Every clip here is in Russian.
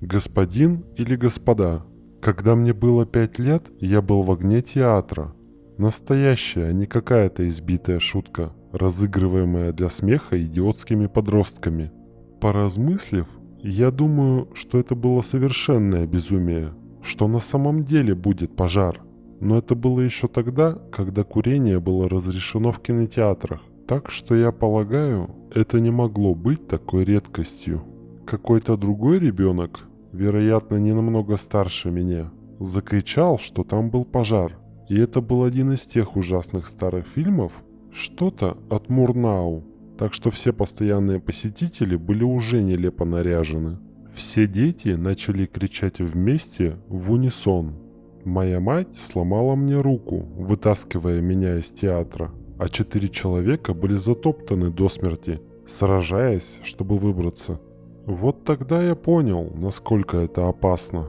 Господин или господа, когда мне было пять лет, я был в огне театра. Настоящая, а не какая-то избитая шутка, разыгрываемая для смеха идиотскими подростками. Поразмыслив, я думаю, что это было совершенное безумие, что на самом деле будет пожар. Но это было еще тогда, когда курение было разрешено в кинотеатрах. Так что я полагаю, это не могло быть такой редкостью. Какой-то другой ребенок, вероятно не намного старше меня, закричал, что там был пожар. И это был один из тех ужасных старых фильмов, что-то от Мурнау. Так что все постоянные посетители были уже нелепо наряжены. Все дети начали кричать вместе в унисон. Моя мать сломала мне руку, вытаскивая меня из театра, а четыре человека были затоптаны до смерти, сражаясь, чтобы выбраться. Вот тогда я понял, насколько это опасно.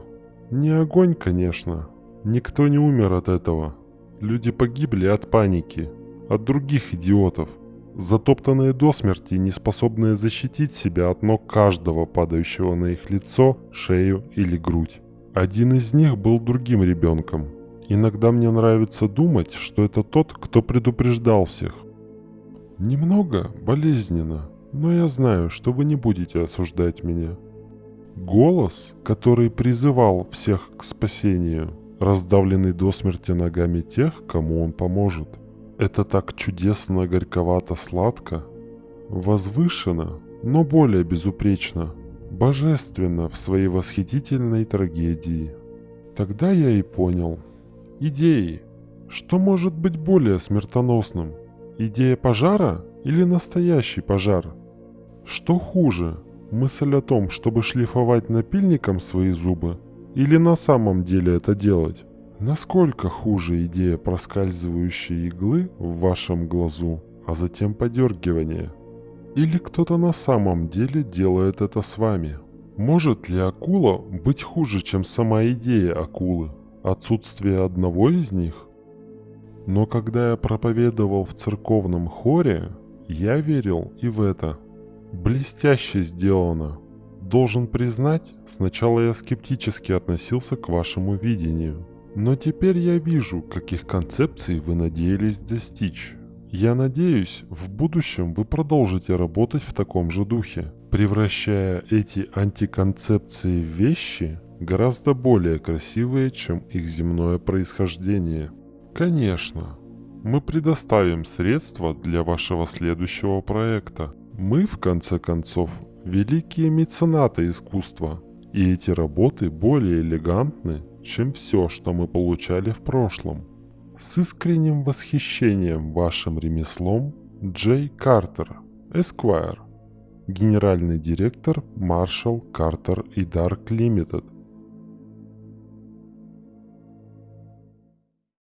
Не огонь, конечно. Никто не умер от этого. Люди погибли от паники, от других идиотов, затоптанные до смерти не способные защитить себя от ног каждого, падающего на их лицо, шею или грудь. Один из них был другим ребенком. Иногда мне нравится думать, что это тот, кто предупреждал всех. Немного болезненно, но я знаю, что вы не будете осуждать меня. Голос, который призывал всех к спасению, раздавленный до смерти ногами тех, кому он поможет. Это так чудесно горьковато-сладко, возвышенно, но более безупречно, божественно в своей восхитительной трагедии. Тогда я и понял. Идеи. Что может быть более смертоносным? Идея пожара или настоящий пожар? Что хуже, мысль о том, чтобы шлифовать напильником свои зубы, или на самом деле это делать? Насколько хуже идея проскальзывающей иглы в вашем глазу, а затем подергивания? Или кто-то на самом деле делает это с вами? Может ли акула быть хуже, чем сама идея акулы? Отсутствие одного из них? Но когда я проповедовал в церковном хоре, я верил и в это – Блестяще сделано. Должен признать, сначала я скептически относился к вашему видению. Но теперь я вижу, каких концепций вы надеялись достичь. Я надеюсь, в будущем вы продолжите работать в таком же духе, превращая эти антиконцепции в вещи гораздо более красивые, чем их земное происхождение. Конечно, мы предоставим средства для вашего следующего проекта. Мы, в конце концов, великие меценаты искусства, и эти работы более элегантны, чем все, что мы получали в прошлом. С искренним восхищением вашим ремеслом Джей Картер, Эсквайр, генеральный директор Marshall Carter и Dark Limited –